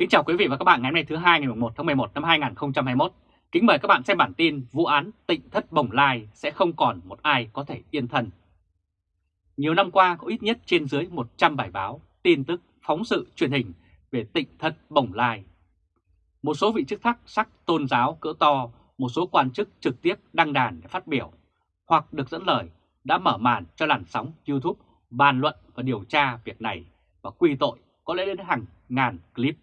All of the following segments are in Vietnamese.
Kính chào quý vị và các bạn ngày hôm nay thứ hai ngày 1 tháng 11 năm 2021. Kính mời các bạn xem bản tin vụ án tịnh thất bồng lai sẽ không còn một ai có thể yên thân. Nhiều năm qua có ít nhất trên dưới 100 bài báo, tin tức, phóng sự truyền hình về tịnh thất bồng lai. Một số vị chức thắc sắc tôn giáo cỡ to, một số quan chức trực tiếp đăng đàn để phát biểu, hoặc được dẫn lời đã mở màn cho làn sóng YouTube bàn luận và điều tra việc này và quy tội có lẽ đến hàng ngàn clip.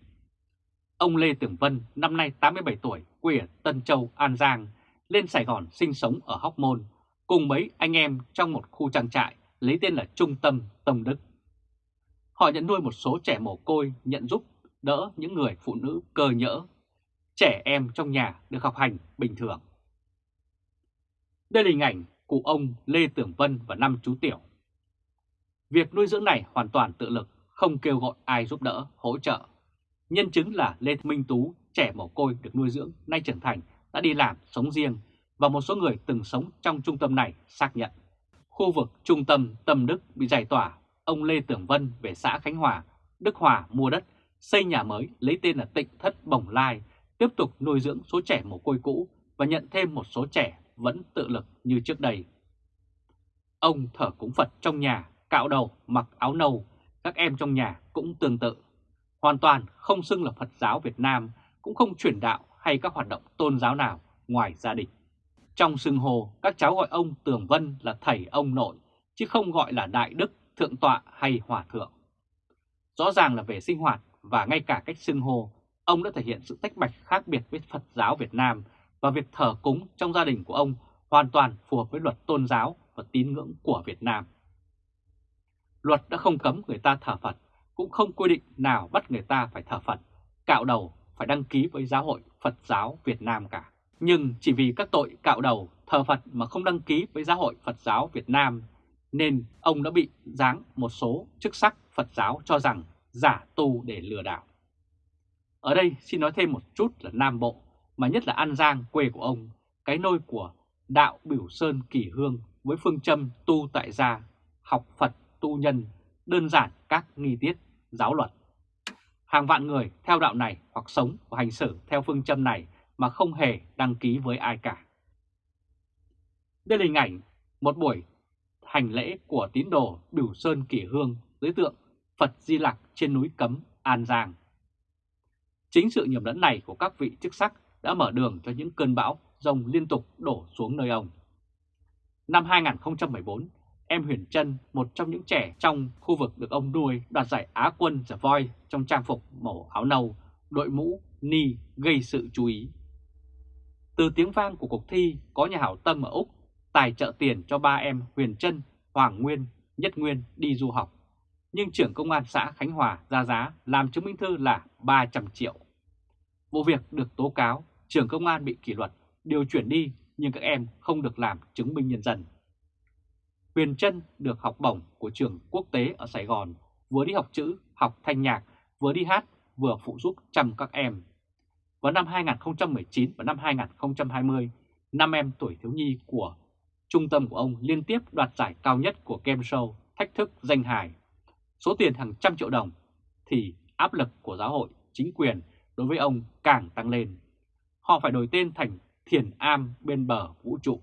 Ông Lê Tường Vân, năm nay 87 tuổi, quê ở Tân Châu, An Giang, lên Sài Gòn sinh sống ở Hóc Môn, cùng mấy anh em trong một khu trang trại lấy tên là Trung tâm Tông Đức. Họ nhận nuôi một số trẻ mồ côi, nhận giúp đỡ những người phụ nữ cơ nhỡ. Trẻ em trong nhà được học hành bình thường. Đây là hình ảnh cụ ông Lê Tường Vân và năm chú Tiểu. Việc nuôi dưỡng này hoàn toàn tự lực, không kêu gọi ai giúp đỡ, hỗ trợ. Nhân chứng là Lê Minh Tú, trẻ mồ côi được nuôi dưỡng, nay trưởng thành, đã đi làm, sống riêng, và một số người từng sống trong trung tâm này xác nhận. Khu vực trung tâm Tâm Đức bị giải tỏa, ông Lê Tưởng Vân về xã Khánh Hòa, Đức Hòa mua đất, xây nhà mới lấy tên là Tịnh Thất Bồng Lai, tiếp tục nuôi dưỡng số trẻ mồ côi cũ và nhận thêm một số trẻ vẫn tự lực như trước đây. Ông thở cúng Phật trong nhà, cạo đầu, mặc áo nâu, các em trong nhà cũng tương tự. Hoàn toàn không xưng là Phật giáo Việt Nam, cũng không truyền đạo hay các hoạt động tôn giáo nào ngoài gia đình. Trong xưng hồ, các cháu gọi ông Tường Vân là thầy ông nội, chứ không gọi là đại đức, thượng tọa hay hòa thượng. Rõ ràng là về sinh hoạt và ngay cả cách xưng hô, ông đã thể hiện sự tách bạch khác biệt với Phật giáo Việt Nam và việc thờ cúng trong gia đình của ông hoàn toàn phù hợp với luật tôn giáo và tín ngưỡng của Việt Nam. Luật đã không cấm người ta thờ Phật, cũng không quy định nào bắt người ta phải thờ Phật, cạo đầu phải đăng ký với Giáo hội Phật giáo Việt Nam cả. Nhưng chỉ vì các tội cạo đầu, thờ Phật mà không đăng ký với Giáo hội Phật giáo Việt Nam, nên ông đã bị giáng một số chức sắc Phật giáo cho rằng giả tu để lừa đảo. Ở đây xin nói thêm một chút là Nam Bộ, mà nhất là An Giang quê của ông, cái nôi của đạo Biểu Sơn Kỳ Hương với phương châm tu tại gia, học Phật tu nhân, đơn giản các nghi tiết, giáo luật. Hàng vạn người theo đạo này hoặc sống và hành xử theo phương châm này mà không hề đăng ký với ai cả. Đây là hình ảnh một buổi hành lễ của tín đồ Bửu Sơn Kỷ Hương dưới tượng Phật Di Lặc trên núi Cấm, An Giang. Chính sự nhầm lẫn này của các vị chức sắc đã mở đường cho những cơn bão rông liên tục đổ xuống nơi ông. Năm 2014, em Huyền Trân, một trong những trẻ trong khu vực được ông nuôi đoạt giải Á quân The Voice trong trang phục màu áo nâu, đội mũ, ni gây sự chú ý. Từ tiếng vang của cuộc thi có nhà hảo tâm ở Úc tài trợ tiền cho ba em Huyền Trân, Hoàng Nguyên, Nhất Nguyên đi du học. Nhưng trưởng công an xã Khánh Hòa ra giá làm chứng minh thư là 300 triệu. Vụ việc được tố cáo, trưởng công an bị kỷ luật, điều chuyển đi nhưng các em không được làm chứng minh nhân dân. Huyền Trân được học bổng của trường quốc tế ở Sài Gòn, vừa đi học chữ, học thanh nhạc, vừa đi hát, vừa phụ giúp chăm các em. Vào năm 2019 và năm 2020, năm em tuổi thiếu nhi của trung tâm của ông liên tiếp đoạt giải cao nhất của game show Thách thức danh hài. Số tiền hàng trăm triệu đồng thì áp lực của giáo hội, chính quyền đối với ông càng tăng lên. Họ phải đổi tên thành Thiền Am bên bờ vũ trụ.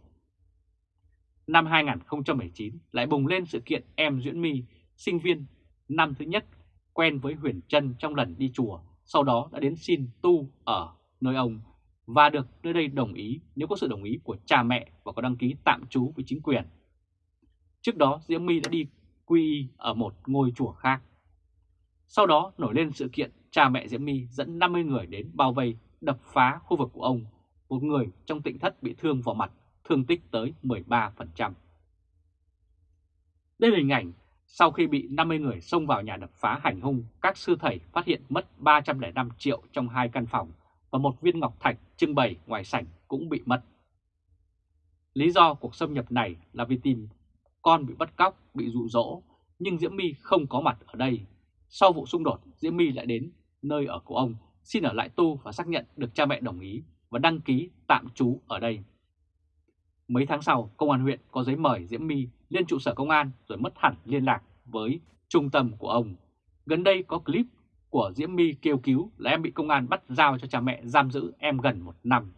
Năm 2019 lại bùng lên sự kiện em Duyễn My, sinh viên năm thứ nhất quen với Huyền Trân trong lần đi chùa, sau đó đã đến xin tu ở nơi ông và được nơi đây đồng ý nếu có sự đồng ý của cha mẹ và có đăng ký tạm trú với chính quyền. Trước đó Diễm My đã đi quy y ở một ngôi chùa khác. Sau đó nổi lên sự kiện cha mẹ Diễm My dẫn 50 người đến bao vây đập phá khu vực của ông. Một người trong tịnh thất bị thương vào mặt, thương tích tới 13%. Đây là hình ảnh sau khi bị 50 người xông vào nhà đập phá hành hung, các sư thầy phát hiện mất 305 triệu trong hai căn phòng và một viên ngọc thạch trưng bày ngoài sảnh cũng bị mất. Lý do cuộc xâm nhập này là vì tìm con bị bắt cóc, bị dụ dỗ, nhưng Diễm My không có mặt ở đây. Sau vụ xung đột, Diễm My lại đến nơi ở của ông, xin ở lại tu và xác nhận được cha mẹ đồng ý và đăng ký tạm trú ở đây. Mấy tháng sau, công an huyện có giấy mời Diễm My lên trụ sở công an rồi mất hẳn liên lạc với trung tâm của ông. Gần đây có clip của Diễm My kêu cứu là em bị công an bắt giao cho cha mẹ giam giữ em gần một năm.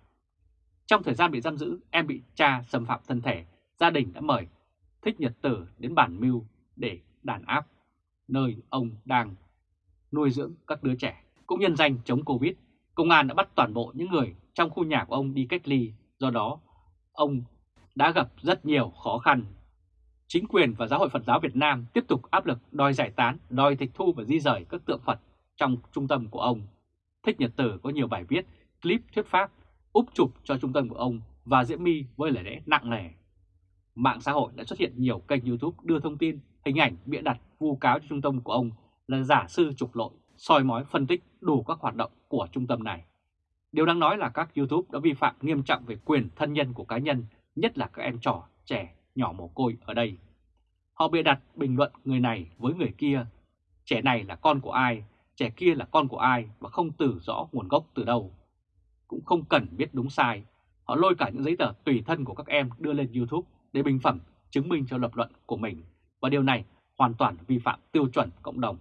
Trong thời gian bị giam giữ, em bị cha xâm phạm thân thể, gia đình đã mời Thích Nhật Tử đến bản mưu để đàn áp, nơi ông đang nuôi dưỡng các đứa trẻ. Cũng nhân danh chống Covid, công an đã bắt toàn bộ những người trong khu nhà của ông đi cách ly, do đó ông đã gặp rất nhiều khó khăn. Chính quyền và Giáo hội Phật giáo Việt Nam tiếp tục áp lực đòi giải tán, đòi tịch thu và di rời các tượng Phật trong trung tâm của ông. Thích Nhật Tử có nhiều bài viết, clip thuyết pháp, úp chụp cho trung tâm của ông và Diễm My với lời lẽ nặng nề. Mạng xã hội đã xuất hiện nhiều kênh YouTube đưa thông tin, hình ảnh bịa đặt vu cáo cho trung tâm của ông là giả sư trục lội, soi mói phân tích đủ các hoạt động của trung tâm này. Điều đáng nói là các YouTube đã vi phạm nghiêm trọng về quyền thân nhân của cá nhân, nhất là các em trò, trẻ, nhỏ mồ côi ở đây. Họ bịa đặt bình luận người này với người kia, trẻ này là con của ai, trẻ kia là con của ai và không từ rõ nguồn gốc từ đâu. Cũng không cần biết đúng sai, họ lôi cả những giấy tờ tùy thân của các em đưa lên YouTube để bình phẩm chứng minh cho lập luận của mình và điều này hoàn toàn vi phạm tiêu chuẩn cộng đồng.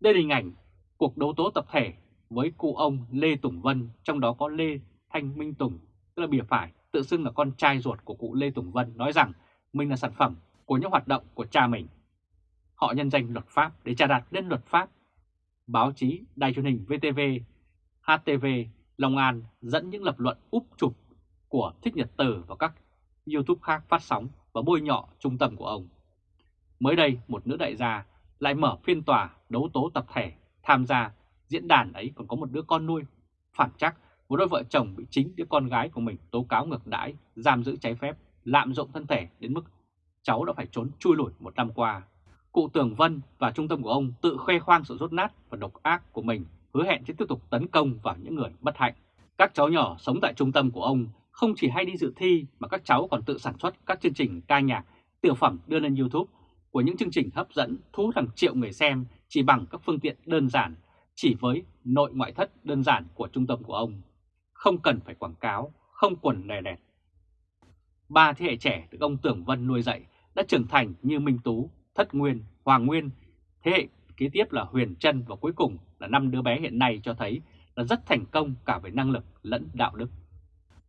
Đây là hình ảnh cuộc đấu tố tập thể với cụ ông Lê Tùng Vân, trong đó có Lê Thanh Minh Tùng, tức là bìa phải, tự xưng là con trai ruột của cụ Lê Tùng Vân, nói rằng mình là sản phẩm của những hoạt động của cha mình. Họ nhân danh luật pháp để trà đặt lên luật pháp. Báo chí, đài truyền hình VTV, HTV, Long An dẫn những lập luận úp chụp của Thích Nhật Từ và các YouTube khác phát sóng và bôi nhọ trung tâm của ông. Mới đây, một nữ đại gia lại mở phiên tòa đấu tố tập thể tham gia diễn đàn ấy còn có một đứa con nuôi. Phản chắc, một đôi vợ chồng bị chính đứa con gái của mình tố cáo ngược đãi, giam giữ trái phép, lạm dụng thân thể đến mức cháu đã phải trốn chui lủi một năm qua. Cụ Tường Vân và trung tâm của ông tự khoe khoang sự rốt nát và độc ác của mình, hứa hẹn sẽ tiếp tục tấn công vào những người bất hạnh. Các cháu nhỏ sống tại trung tâm của ông không chỉ hay đi dự thi mà các cháu còn tự sản xuất các chương trình ca nhạc, tiểu phẩm đưa lên YouTube của những chương trình hấp dẫn thu hút hàng triệu người xem chỉ bằng các phương tiện đơn giản, chỉ với nội ngoại thất đơn giản của trung tâm của ông. Không cần phải quảng cáo, không quần lè lẹt. Ba thế hệ trẻ được ông Tưởng Vân nuôi dạy đã trưởng thành như Minh Tú, Thất Nguyên, Hoàng Nguyên. Thế hệ kế tiếp là Huyền Trân và cuối cùng là năm đứa bé hiện nay cho thấy là rất thành công cả về năng lực lẫn đạo đức.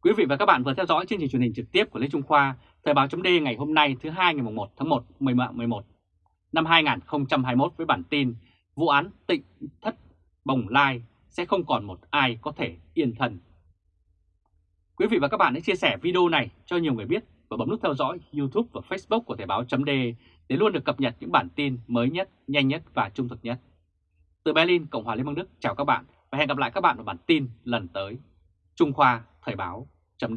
Quý vị và các bạn vừa theo dõi chương trình truyền hình trực tiếp của Lê Trung Khoa, Thời báo chấm ngày hôm nay thứ hai ngày 1 tháng 1 11 năm 2021 với bản tin Vụ án tịnh thất bồng lai sẽ không còn một ai có thể yên thần. Quý vị và các bạn hãy chia sẻ video này cho nhiều người biết và bấm nút theo dõi YouTube và Facebook của Thời báo chấm để luôn được cập nhật những bản tin mới nhất, nhanh nhất và trung thực nhất. Từ Berlin, Cộng hòa Liên bang Đức chào các bạn và hẹn gặp lại các bạn ở bản tin lần tới. Trung Khoa Thời báo chấm